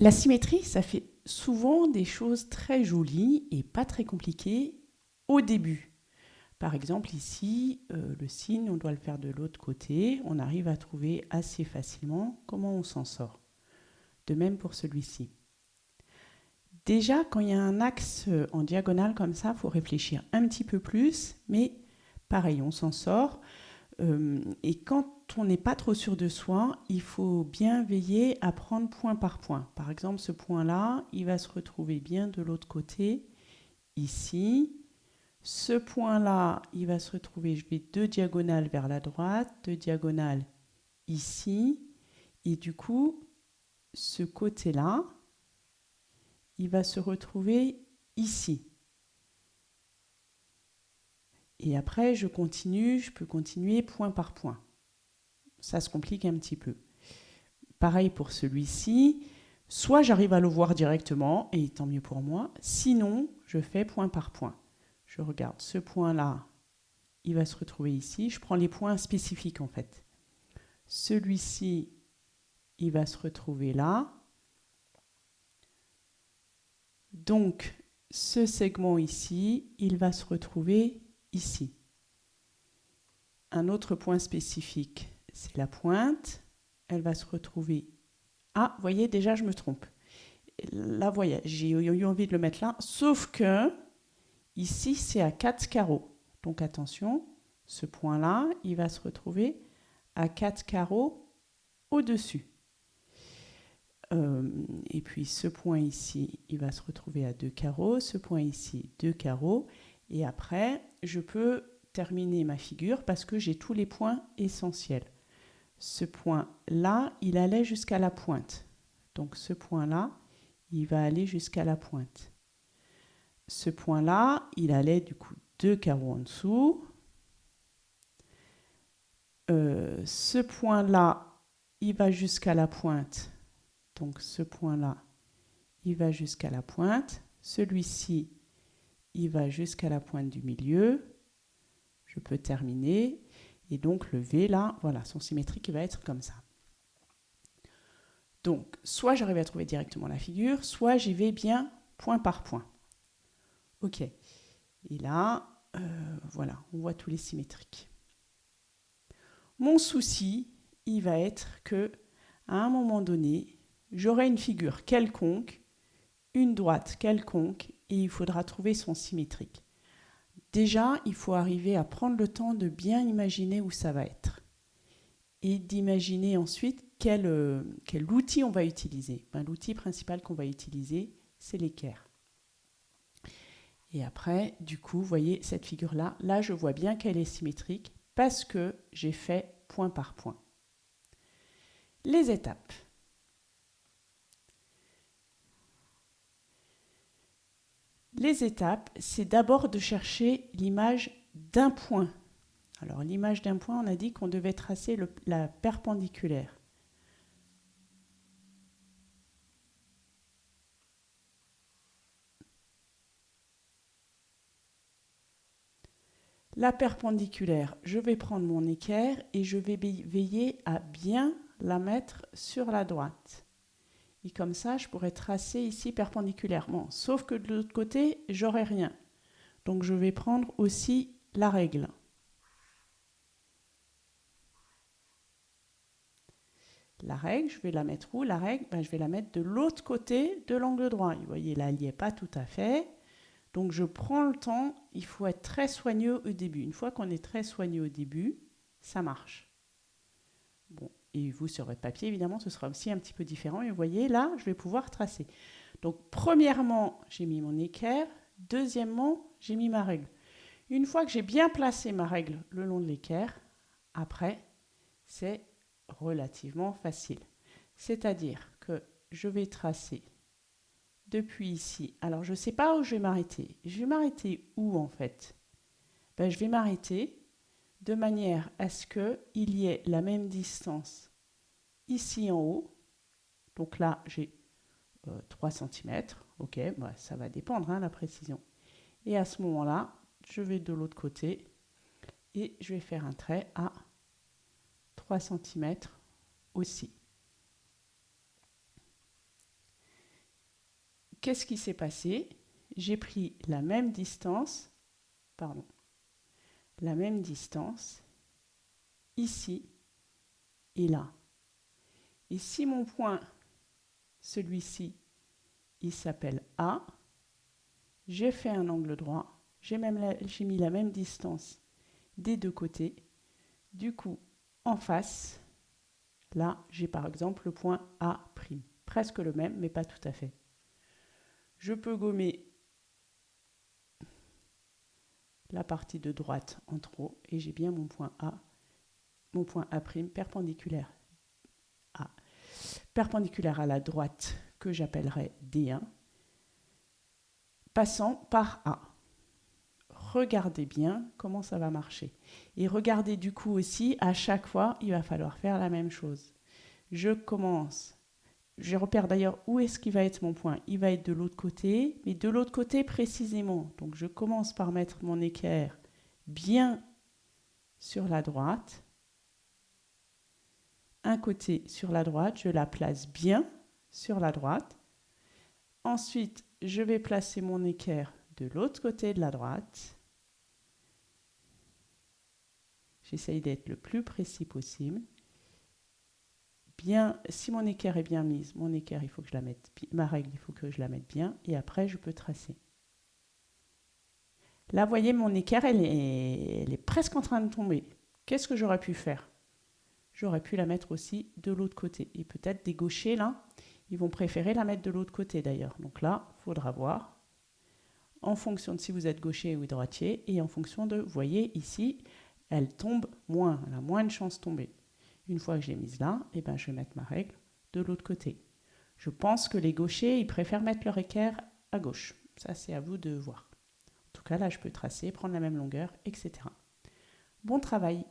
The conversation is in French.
La symétrie, ça fait souvent des choses très jolies et pas très compliquées au début. Par exemple, ici, euh, le signe, on doit le faire de l'autre côté. On arrive à trouver assez facilement comment on s'en sort. De même pour celui-ci. Déjà, quand il y a un axe euh, en diagonale comme ça, il faut réfléchir un petit peu plus, mais pareil, on s'en sort. Euh, et quand on n'est pas trop sûr de soi, il faut bien veiller à prendre point par point. Par exemple, ce point-là, il va se retrouver bien de l'autre côté, ici. Ce point-là, il va se retrouver, je vais deux diagonales vers la droite, deux diagonales ici. Et du coup, ce côté-là, il va se retrouver ici. Et après, je continue, je peux continuer point par point. Ça se complique un petit peu. Pareil pour celui-ci. Soit j'arrive à le voir directement, et tant mieux pour moi. Sinon, je fais point par point. Je regarde ce point-là, il va se retrouver ici. Je prends les points spécifiques en fait. Celui-ci, il va se retrouver là. Donc, ce segment ici, il va se retrouver ici. Un autre point spécifique, c'est la pointe. Elle va se retrouver... Ah, vous voyez, déjà, je me trompe. Là, voyez, j'ai eu envie de le mettre là, sauf que ici, c'est à 4 carreaux. Donc, attention, ce point-là, il va se retrouver à 4 carreaux au-dessus. Euh, et puis, ce point ici, il va se retrouver à 2 carreaux. Ce point ici, 2 carreaux. Et après, je peux terminer ma figure parce que j'ai tous les points essentiels. Ce point-là, il allait jusqu'à la pointe. Donc ce point-là, il va aller jusqu'à la pointe. Ce point-là, il allait du coup deux carreaux en dessous. Euh, ce point-là, il va jusqu'à la pointe. Donc ce point-là, il va jusqu'à la pointe. Celui-ci, il va jusqu'à la pointe du milieu. Je peux terminer. Et donc le V, là, voilà, son symétrique, va être comme ça. Donc, soit j'arrive à trouver directement la figure, soit j'y vais bien point par point. OK. Et là, euh, voilà, on voit tous les symétriques. Mon souci, il va être que à un moment donné, j'aurai une figure quelconque, une droite quelconque, il faudra trouver son symétrique. Déjà, il faut arriver à prendre le temps de bien imaginer où ça va être et d'imaginer ensuite quel, euh, quel, outil on va utiliser. Ben, L'outil principal qu'on va utiliser, c'est l'équerre. Et après, du coup, vous voyez cette figure-là, là je vois bien qu'elle est symétrique parce que j'ai fait point par point. Les étapes. Les étapes, c'est d'abord de chercher l'image d'un point. Alors l'image d'un point, on a dit qu'on devait tracer la perpendiculaire. La perpendiculaire, je vais prendre mon équerre et je vais veiller à bien la mettre sur la droite. Et comme ça, je pourrais tracer ici perpendiculairement. Sauf que de l'autre côté, j'aurai rien. Donc je vais prendre aussi la règle. La règle, je vais la mettre où La règle, ben, je vais la mettre de l'autre côté de l'angle droit. Vous voyez, là, il n'y est pas tout à fait. Donc je prends le temps, il faut être très soigneux au début. Une fois qu'on est très soigneux au début, ça marche. Et vous, sur votre papier, évidemment, ce sera aussi un petit peu différent. Et vous voyez, là, je vais pouvoir tracer. Donc, premièrement, j'ai mis mon équerre. Deuxièmement, j'ai mis ma règle. Une fois que j'ai bien placé ma règle le long de l'équerre, après, c'est relativement facile. C'est-à-dire que je vais tracer depuis ici. Alors, je ne sais pas où je vais m'arrêter. Je vais m'arrêter où, en fait? Ben, Je vais m'arrêter de manière à ce qu'il y ait la même distance ici en haut. Donc là, j'ai 3 euh, cm. Ok, bah, ça va dépendre, hein, la précision. Et à ce moment-là, je vais de l'autre côté et je vais faire un trait à 3 cm aussi. qu'est-ce qui s'est passé? J'ai pris la même distance, pardon, la même distance ici et là. Et si mon point, celui-ci, il s'appelle A, j'ai fait un angle droit, j'ai mis la même distance des deux côtés. Du coup, en face, là, j'ai par exemple le point A', presque le même, mais pas tout à fait. Je peux gommer la partie de droite en trop et j'ai bien mon point A, mon point A' perpendiculaire perpendiculaire à la droite que j'appellerai D1, passant par A. Regardez bien comment ça va marcher. Et regardez du coup aussi, à chaque fois, il va falloir faire la même chose. Je commence je repère d'ailleurs où est-ce qu'il va être mon point. Il va être de l'autre côté, mais de l'autre côté précisément. Donc je commence par mettre mon équerre bien sur la droite. Côté sur la droite, je la place bien sur la droite. Ensuite, je vais placer mon équerre de l'autre côté de la droite. J'essaye d'être le plus précis possible bien, si mon équerre est bien mise, mon équerre, il faut que je la mette, ma règle, il faut que je la mette bien, et après, je peux tracer. Là, voyez, mon équerre, elle est, elle est presque en train de tomber. Qu'est-ce que j'aurais pu faire? J'aurais pu la mettre aussi de l'autre côté. Et peut-être des gauchers, là, ils vont préférer la mettre de l'autre côté, d'ailleurs. Donc là, il faudra voir, en fonction de si vous êtes gaucher ou droitier, et en fonction de, vous voyez, ici, elle tombe moins, elle a moins de chances de tomber. Une fois que je l'ai mise là, eh ben, je vais mettre ma règle de l'autre côté. Je pense que les gauchers, ils préfèrent mettre leur équerre à gauche. Ça, c'est à vous de voir. En tout cas, là, je peux tracer, prendre la même longueur, etc. Bon travail